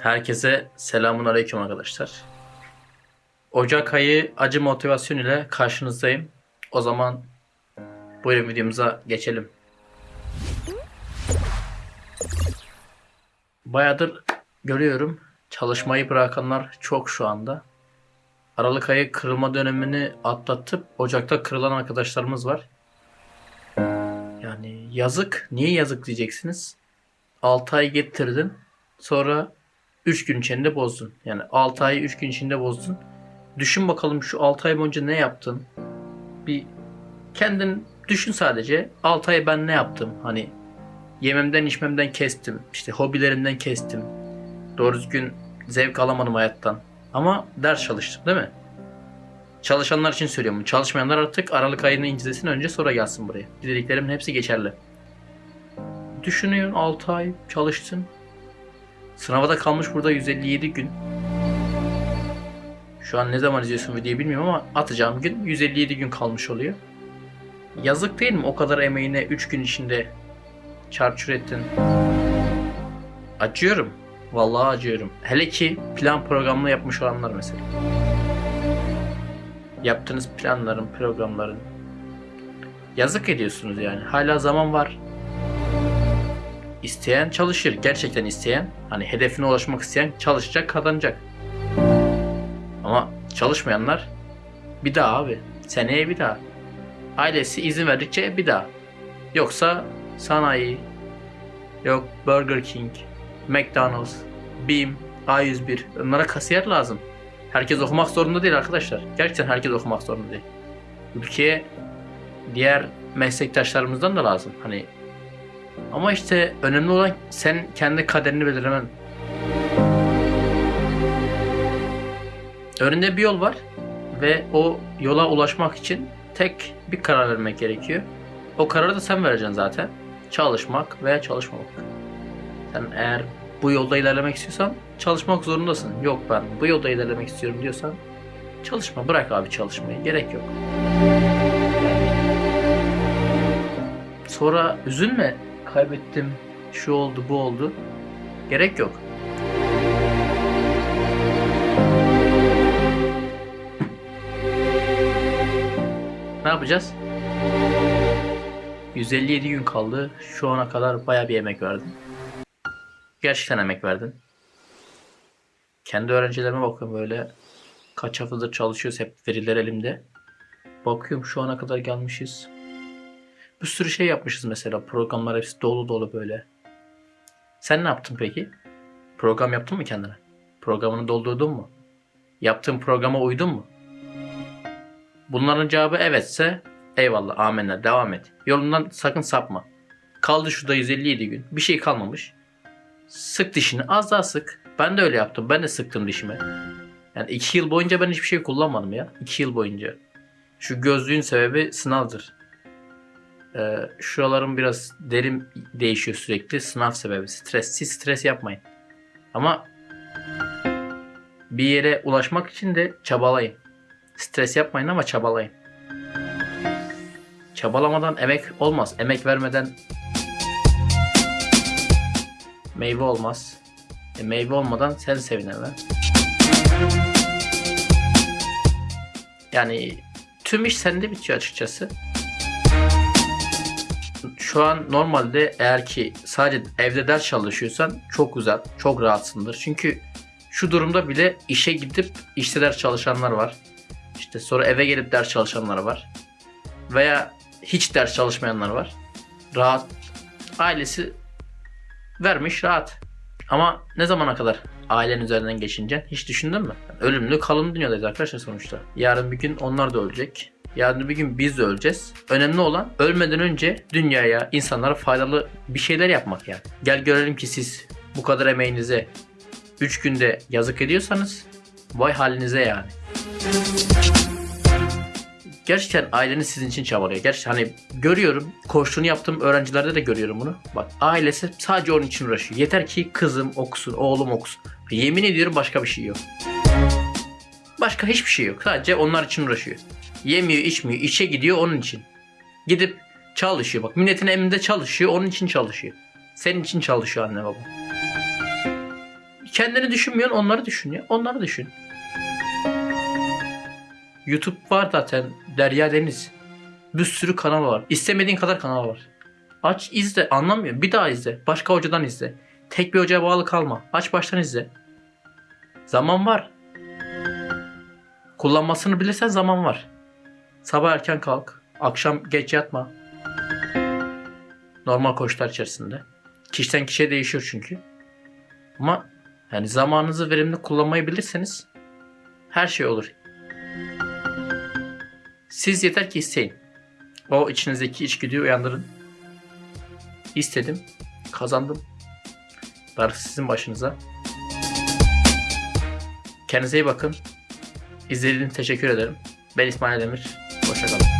Herkese selamun aleyküm arkadaşlar. Ocak ayı acı motivasyon ile karşınızdayım. O zaman buyurun videomuza geçelim. Bayağıdır görüyorum çalışmayı bırakanlar çok şu anda. Aralık ayı kırılma dönemini atlatıp Ocak'ta kırılan arkadaşlarımız var. Yani yazık. Niye yazık diyeceksiniz? 6 ay getirdin. Sonra 3 gün içinde bozdun. Yani 6 ayı 3 gün içinde bozdun. Düşün bakalım şu 6 ay boyunca ne yaptın? Bir kendin düşün sadece. 6 ay ben ne yaptım? Hani yememden içmemden kestim. İşte hobilerimden kestim. Doğru düzgün zevk alamadım hayattan. Ama ders çalıştım değil mi? Çalışanlar için söylüyorum. Çalışmayanlar artık Aralık ayını incelesin önce sonra gelsin buraya. Dediklerimin hepsi geçerli. Düşünüyorsun 6 ay çalıştın. Sınava da kalmış burada 157 gün. Şu an ne zaman izliyorsun videoyu bilmiyorum ama atacağım gün 157 gün kalmış oluyor. Yazık değil mi o kadar emeğine 3 gün içinde çarçur ettin. Acıyorum. Vallahi acıyorum. Hele ki plan programını yapmış olanlar mesela. Yaptığınız planların, programların yazık ediyorsunuz yani. Hala zaman var. İsteyen çalışır. Gerçekten isteyen, hani hedefine ulaşmak isteyen çalışacak, kazanacak. Ama çalışmayanlar bir daha abi. Seneye bir daha. Ailesi izin verdikçe bir daha. Yoksa sanayi, yok Burger King, McDonald's, BİM, A101 onlara kasiyer lazım. Herkes okumak zorunda değil arkadaşlar. Gerçekten herkes okumak zorunda değil. Ülkeye diğer meslektaşlarımızdan da lazım. Hani ama işte önemli olan sen kendi kaderini belirlemen. Önünde bir yol var ve o yola ulaşmak için tek bir karar vermek gerekiyor. O kararı da sen vereceksin zaten. Çalışmak veya çalışmamak. Sen eğer bu yolda ilerlemek istiyorsan çalışmak zorundasın. Yok ben bu yolda ilerlemek istiyorum diyorsan çalışma. Bırak abi çalışmayı. Gerek yok. Sonra üzülme. Kaybettim. Şu oldu bu oldu. Gerek yok. Ne yapacağız? 157 gün kaldı. Şu ana kadar baya bir emek verdin. Gerçekten emek verdin. Kendi öğrencilerime bakıyorum böyle. Kaç haftadır çalışıyoruz hep veriler elimde. Bakıyorum şu ana kadar gelmişiz. Bir sürü şey yapmışız mesela. Programlar hepsi dolu dolu böyle. Sen ne yaptın peki? Program yaptın mı kendine? Programını doldurdun mu? Yaptığın programa uydun mu? Bunların cevabı evetse eyvallah amenna devam et. Yolundan sakın sapma. Kaldı şurada 157 gün. Bir şey kalmamış. Sık dişini az daha sık. Ben de öyle yaptım. Ben de sıktım dişime. Yani 2 yıl boyunca ben hiçbir şey kullanmadım ya. 2 yıl boyunca. Şu gözlüğün sebebi sınavdır. Ee, şuralarım biraz derim değişiyor sürekli. Sınav sebebi. Stres. Siz stres yapmayın. Ama bir yere ulaşmak için de çabalayın. Stres yapmayın ama çabalayın. Çabalamadan emek olmaz. Emek vermeden meyve olmaz. E, meyve olmadan sen sevinemem. Yani tüm iş sende bitiyor açıkçası. Şu an normalde eğer ki sadece evde ders çalışıyorsan çok güzel, çok rahatsındır. Çünkü şu durumda bile işe gidip işte ders çalışanlar var. İşte sonra eve gelip ders çalışanlar var. Veya hiç ders çalışmayanlar var. Rahat. Ailesi vermiş rahat. Ama ne zamana kadar ailen üzerinden geçince hiç düşündün mü? Ölümlü kalım dünyadayız arkadaşlar sonuçta. Yarın bir gün onlar da ölecek. Yarın bir gün biz de öleceğiz. Önemli olan ölmeden önce dünyaya, insanlara faydalı bir şeyler yapmak yani. Gel görelim ki siz bu kadar emeğinize 3 günde yazık ediyorsanız vay halinize yani. Gerçekten aileniz sizin için çabalıyor. Gerçekten hani görüyorum, koştuğunu yaptığım öğrencilerde de görüyorum bunu. Bak ailesi sadece onun için uğraşıyor. Yeter ki kızım okusun, oğlum okusun. Yemin ediyorum başka bir şey yok. Başka hiçbir şey yok. Sadece onlar için uğraşıyor. Yemiyor, içmiyor, işe gidiyor onun için. Gidip çalışıyor. Bak milletin emrinde çalışıyor, onun için çalışıyor. Senin için çalışıyor anne baba. Kendini düşünmüyorsun, onları düşünüyor. Onları düşün. YouTube var zaten. Derya Deniz. Bir sürü kanal var. İstemediğin kadar kanal var. Aç izle. Anlamıyorum. Bir daha izle. Başka hocadan izle. Tek bir hocaya bağlı kalma. Aç baştan izle. Zaman var. Kullanmasını bilirsen zaman var. Sabah erken kalk. Akşam geç yatma. Normal koşullar içerisinde. Kişiden kişiye değişiyor çünkü. Ama yani zamanınızı verimli kullanmayı bilirseniz her şey olur. Siz yeter ki isteyin. O içinizdeki içgüdüyü uyandırın. İstedim, kazandım. Darısı sizin başınıza. Kendinize iyi bakın. İzlediğiniz için teşekkür ederim. Ben İsmail Demir. 吃的了。